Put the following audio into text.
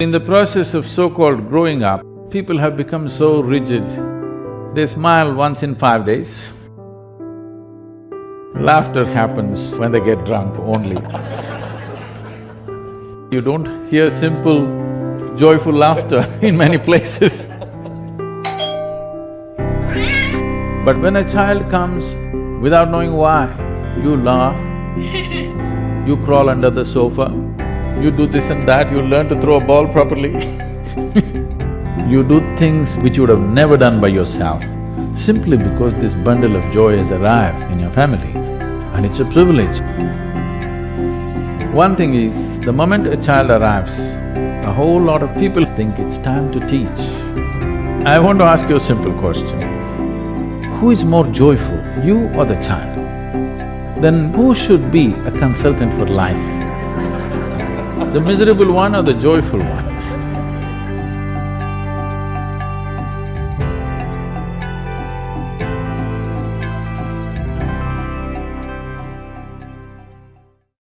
In the process of so-called growing up, people have become so rigid. They smile once in five days. Laughter happens when they get drunk only. You don't hear simple, joyful laughter in many places. But when a child comes without knowing why, you laugh, you crawl under the sofa, you do this and that, you learn to throw a ball properly You do things which you would have never done by yourself, simply because this bundle of joy has arrived in your family, and it's a privilege. One thing is, the moment a child arrives, a whole lot of people think it's time to teach. I want to ask you a simple question. Who is more joyful, you or the child? Then who should be a consultant for life? The miserable one or the joyful one?